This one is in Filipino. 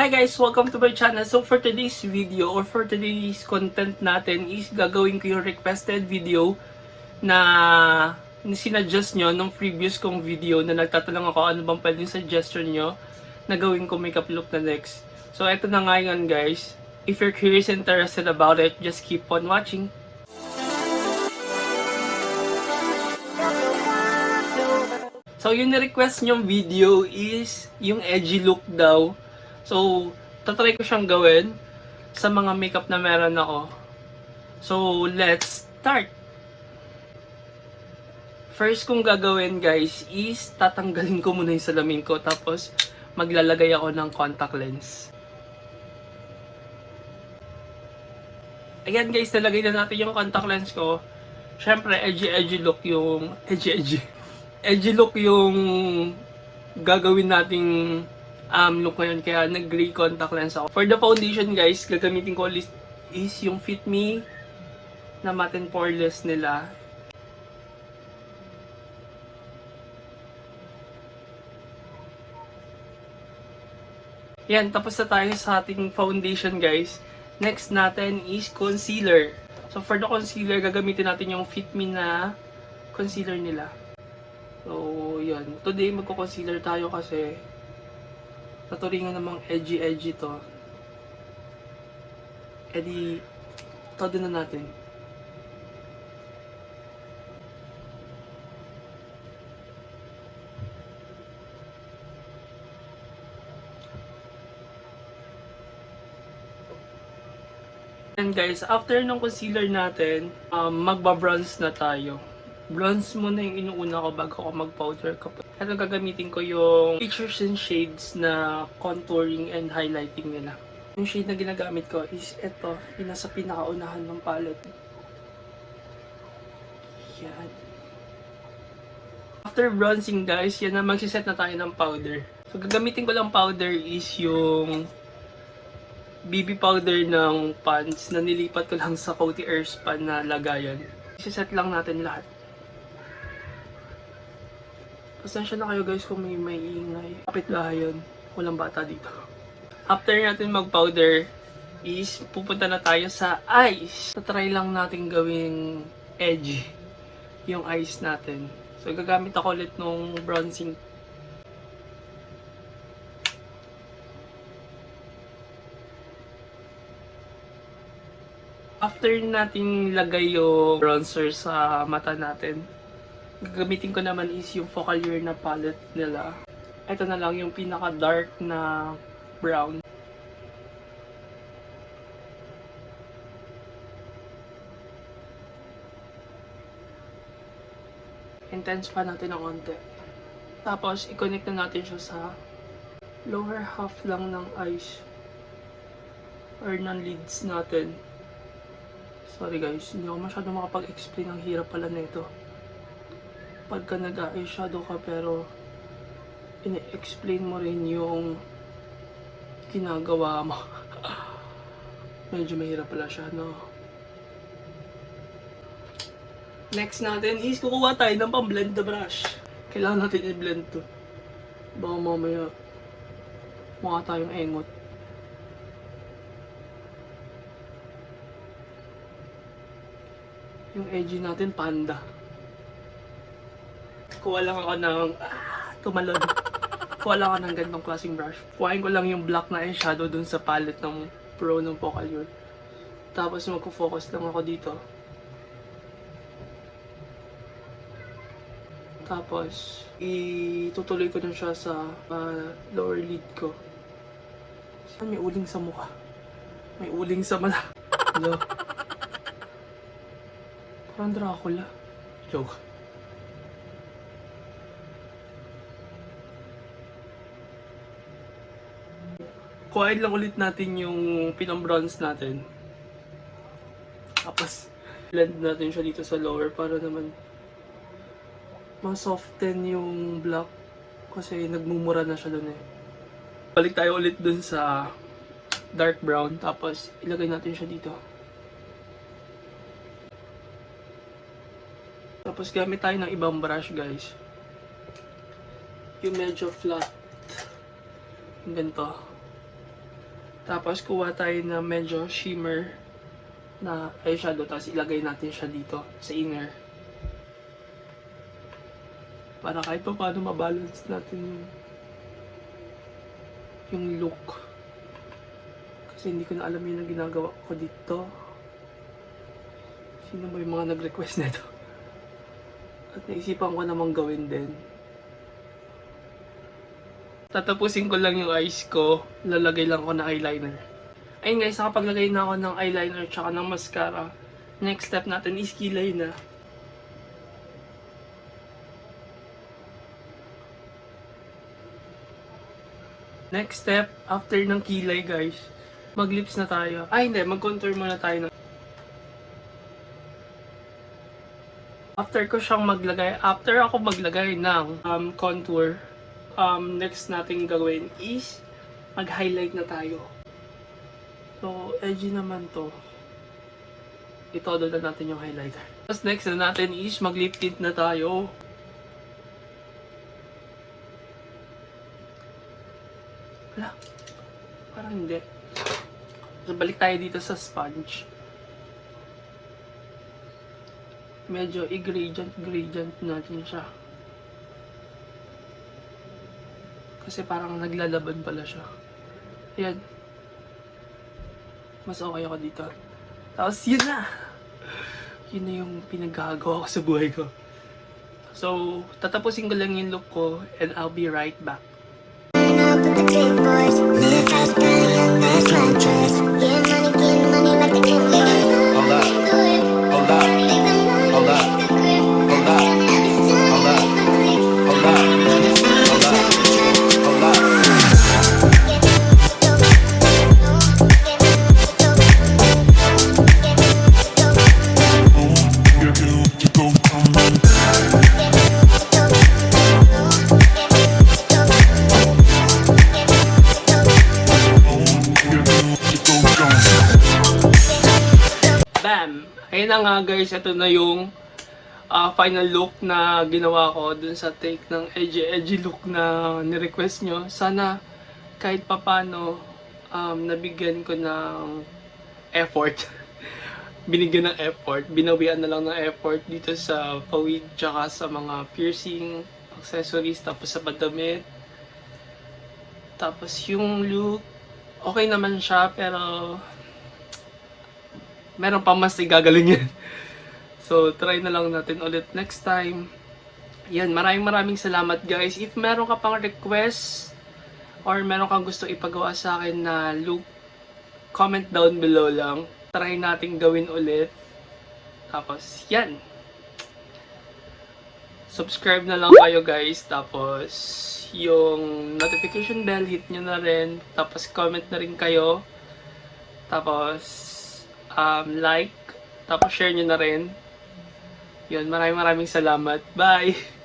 Hi guys! Welcome to my channel. So for today's video or for today's content natin is gagawin ko yung requested video na sinadjust nyo nung previous kong video na nagtatanong ako ano bang pwedeng suggestion nyo na gawin ko makeup look na next. So eto na nga yun guys. If you're curious and interested about it, just keep on watching. So, yung na-request nyong video is yung edgy look daw. So, tatry ko siyang gawin sa mga makeup na meron ako. So, let's start! First kong gagawin guys is tatanggalin ko muna yung salamin ko tapos maglalagay ako ng contact lens. Ayan guys, nalagay na natin yung contact lens ko. Siyempre, edgy-edgy look yung... Edgy-edgy. Edgy look yung gagawin nating um, look ngayon. Kaya nag-gray contact lens ako. For the foundation guys, gagamitin ko is, is yung Fit Me na matte and poreless nila. Yan, tapos na tayo sa ating foundation guys. Next natin is concealer. So for the concealer, gagamitin natin yung Fit Me na concealer nila. So, yan. Today, magko-concealer tayo kasi taturingan namang edgy-edgy to. E di, todo na natin. And guys, after ng concealer natin, um, magba-bronze na tayo. Bronze muna yung inuuna ko bago ako mag-powder kapag. Ito gagamitin ko yung features and shades na contouring and highlighting nila. Yung shade na ginagamit ko is ito, yung nasa pinakaunahan ng palette. Yan. After bronzing guys, yan na magsiset na tayo ng powder. So gagamitin ko lang powder is yung BB powder ng pants na nilipat ko lang sa Coty Earthspan na lagayan. Isiset lang natin lahat. Pasensya na kayo guys kung may may ingay. Kapit bahay yun. Walang bata dito. After natin mag-powder, is pupunta na tayo sa eyes. Tatry lang natin gawing edge yung eyes natin. So gagamit ako ulit nung bronzing After natin lagay yung bronzer sa mata natin, gagamitin ko naman is yung Focalier na palette nila. Ito na lang yung pinaka-dark na brown. Intense pa natin ng onte. Tapos, i-connect na natin siya sa lower half lang ng eyes or ng lids natin. Sorry guys, hindi ako masyado makapag-explain. Ang hirap pala na ito. Pagka nag-eyeshadow ka pero ini-explain mo rin yung ginagawa mo. Medyo mahirap pala siya, no? Next natin is kukuha tayo ng pang-blend na brush. Kailangan natin i-blend to. Baka mamaya mukha tayong engot. Yung edgy natin, panda. Kuha lang ako ng... Ah, tumalon. Kuha lang ako ng gandong klaseng brush. Kuhain ko lang yung black na eyeshadow dun sa palette ng Pro ng Focalier. Tapos magpo-focus lang ako dito. Tapos, itutuloy ko na siya sa ah, lower lid ko. Saan may uling sa mukha? May uling sa mala. Hello? Parang Dracula. Joke. Kuhain lang ulit natin yung pinang-bronze natin. Tapos, blend natin siya dito sa lower para naman ma-soften yung black kasi nagmumura na siya dun eh. Balik tayo ulit dun sa dark brown tapos ilagay natin siya dito. Tapos gamit tayo ng ibang brush guys. Yung medyo flat. Yung ganito. Tapos kuha tayo na medyo shimmer na eyeshadow. Tapos ilagay natin siya dito sa inner. Para kahit pa paano mabalance natin yung yung look. Kasi hindi ko na alam yun ang ginagawa ko dito. Sino ba yung mga nag-request nito? At naisipan ko namang gawin din. Tatapusin ko lang yung eyes ko. Lalagay lang ko na eyeliner. Ayun guys, nakapaglagay na ako ng eyeliner tsaka ng mascara. Next step natin is kilay na. Next step, after ng kilay guys, mag-lips na tayo. Ay hindi, mag-contour muna tayo ng After ko siyang maglagay, after ako maglagay ng um, contour, um, next natin gawin is mag-highlight na tayo. So, edgy naman to. Itodo na natin yung highlighter. Tapos next na natin is mag-lip tint na tayo. Wala. Parang hindi. So, balik tayo dito sa sponge. Medyo i-gradient, gradient natin siya. Kasi parang naglalaban pala siya. Ayan. Mas okay ako dito. Tapos yun na! Yun na yung pinagagawa ko sa buhay ko. So, tatapusin ko lang yung look ko and I'll be right back. up with the big boys. Fast, buy young, that's my. Guys, ito na yung ah, final look na ginawa ko dun sa take ng edgy edgy look na ni-request nyo. Sana kahit papano um, nabigyan ko ng effort. Binigyan ng effort. Binawian na lang ng effort dito sa pawid tsaka sa mga piercing, accessories, tapos sa badamit. Tapos yung look, okay naman siya pero meron pa mas igagaling yan. So, try na lang natin ulit next time. Yan, maraming maraming salamat guys. If meron ka pang request or meron kang gusto ipagawa sa akin na look, comment down below lang. Try natin gawin ulit. Tapos, yan. Subscribe na lang kayo guys. Tapos, yung notification bell, hit nyo na rin. Tapos, comment na rin kayo. Tapos, um, like, tapos share nyo na rin. Yun, maraming maraming salamat. Bye!